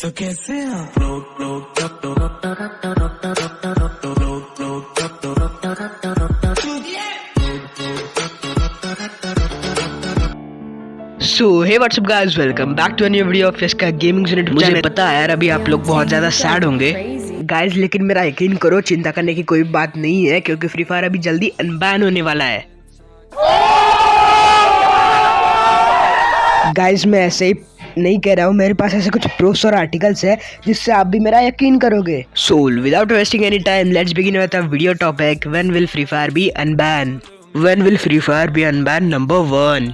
तो कैसे आप so hey what's up guys welcome back to new video of इसका गेमिंग यूनिट मुझे पता है यार अभी आप लोग बहुत ज़्यादा सैड होंगे। गाइस लेकिन मेरा यकीन करो चिंता करने की कोई बात नहीं है क्योंकि फ्री फायर अभी जल्दी अनबैन होने वाला है। गाइस मैं ऐसे ही नहीं कह रहा हूँ मेरे पास ऐसे कुछ प्रूफ्स और आर्टिकल्स है जिससे आप भी मेरा यकीन करोगे। So without wasting any time let's begin with video topic when will Free Fire be unban when will Free Fire be unban number one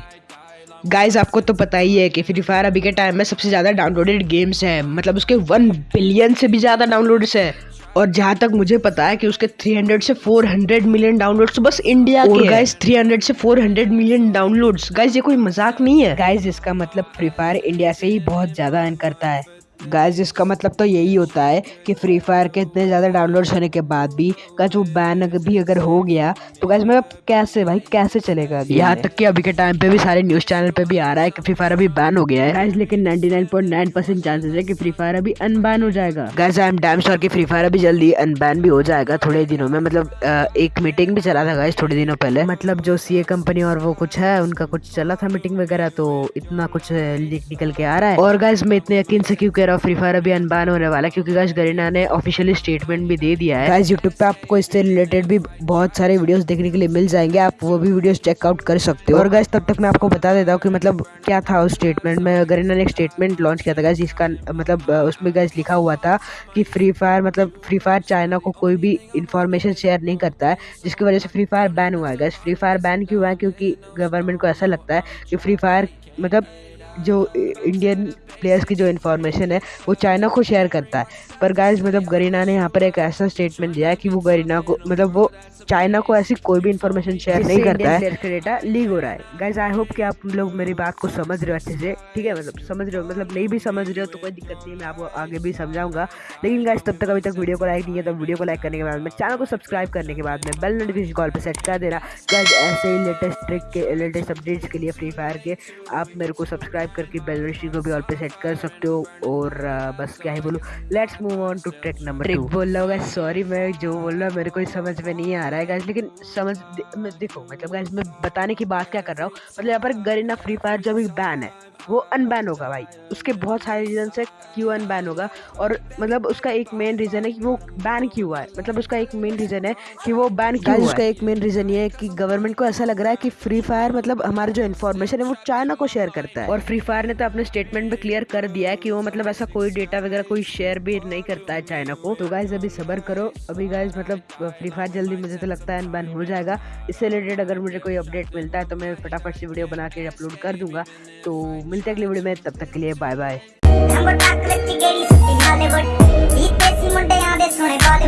guys आपको तो पता ही है कि फ्री फायर अभी के टाइम में सबसे ज़्यादा डाउनलोडेड गेम्स हैं। मतलब उसके वन बिलियन से भी ज़्यादा डाउनलोड्स है। और जहाँ तक मुझे पता है कि उसके 300 से 400 मिलियन डाउनलोड्स बस इंडिया के गाइस 300 से 400 मिलियन डाउनलोड्स गाइस ये कोई मज़ाक नहीं है? गाइस इसका मतलब फ्री फायर इंडिया से ही बहुत ज़्यादा अर्न करता है। गाइस इसका मतलब तो यही होता है कि फ्री फायर के इतने ज़्यादा डाउनलोड्स होने के बाद भी गाइस वो बैन भी अगर हो गया तो गाइस मतलब कैसे भाई कैसे चलेगा यहाँ तक कि अभी के टाइम पे भी सारे न्यूज़ चैनल पे भी आ रहा है कि फ्री फायर अभी बैन हो गया है। गाइस लेकिन 99.9 परसेंट चांसेस है कि फ्री फायर अभी अनबैन हो जाएगा। Guys I am damn sure कि फ्री फायर अभी जल्दी अनबैन भी हो जाएगा थोड़े दिनों में। मतलब एक मीटिंग भी चला था गाइस थोड़े दिनों पहले। मतलब जो सीए कंपनी और वो कुछ है उनका कुछ चला था मीटिंग वगैरह तो इतना कुछ लीक निकल के आ रहा है। और गाइस मैं इतने यकीन से क्यों कह रहा हूँ फ्री फायर अभी अनबान होने वाला है क्योंकि गाइस गरीना ने ऑफिशियली स्टेटमेंट भी दे दिया है। गाइस यूट्यूब पे आपको इससे रिलेटेड भी बहुत सारे वीडियोस देखने के लिए मिल जाएँगे आप वो भी वीडियोस चेकआउट कर सकते हो। और गाइस तब तक मैं आपको बता देता हूँ कि मतलब क्या था उस स्टेटमेंट में। गरीना ने एक स्टेटमेंट लॉन्च किया था गाइस जिसका मतलब उसमें गाइस लिखा हुआ था कि फ्री फायर मतलब फ्री फायर चाइना को कोई भी इन्फॉर्मेशन शेयर नहीं करता है जिसकी वजह से फ्री फायर बैन हुआ है। गाइस फ्री फायर बैन क्यों हुआ है? क्योंकि गवर्नमेंट को ऐसा लगता है कि फ्री फायर मतलब जो इंडियन प्लेयर्स की जो इन्फॉर्मेशन है वो चाइना को शेयर करता है। पर गाइस मतलब गरीना ने यहाँ पर एक ऐसा स्टेटमेंट दिया है कि वो गरीना को मतलब वो चाइना को ऐसी कोई भी इन्फॉर्मेशन शेयर नहीं करता है। का डेटा लीक हो रहा है। गाइज़ आई होप कि आप लोग मेरी बात को समझ रहे हो अच्छे से ठीक है? मतलब समझ रहे हो मतलब नहीं भी समझ रहे हो तो कोई दिक्कत नहीं मैं आपको आगे भी समझाऊँगा। लेकिन गाइज़ तब तक अभी तक वीडियो को लाइक नहीं है तो वीडियो को लाइक करने के बाद में चैनल को सब्सक्राइब करने के बाद में बेल नोटिफिकेशन कॉल पर सेट कर देना। गाइज़ ऐसे ही लेटेस्ट ट्रिक के लेटेस्ट अपडेट्स के लिए फ्री फायर के आप मेरे को सब्सक्राइब करके बेल नोटिफिकेशन को भी ऑल पे सेट कर सकते हो और बस क्या ही बोलूँ let's move on to trick number trick बोल रहा होगा सॉरी मैं जो बोल रहा हूँ मेरे को समझ में नहीं आ रहा है गाइज़ लेकिन समझ देखो मतलब गाइस मैं बताने की बात क्या कर रहा हूँ मतलब यहाँ पर गरीना फ्री फायर जो भी बैन है वो अनबैन होगा भाई। उसके बहुत सारे रीज़न से क्यों अनबैन होगा और मतलब उसका एक मेन रीज़न है कि वो बैन क्यों हुआ है मतलब उसका एक मेन रीज़न है कि वो बैन क्यों हुआ उसका एक मेन रीज़न ये है कि गवर्नमेंट को ऐसा लग रहा है कि फ्री फायर मतलब हमारा जो इन्फॉर्मेशन है वो चाइना को शेयर करता है। और फ्री फायर ने तो अपने स्टेटमेंट में क्लियर कर दिया है कि वो मतलब ऐसा कोई डेटा वगैरह कोई शेयर भी नहीं करता है चाइना को। तो गाइज़ अभी सबर करो। अभी गाइज़ मतलब फ्री फायर जल्दी मुझे तो लगता है अनबैन हो जाएगा। इससे रिलेटेड अगर मुझे कोई अपडेट मिलता है तो मैं फटाफट से वीडियो बना के अपलोड कर दूँगा। तो मिलते अगली वीडियो में। तब तक के लिए बाय बाय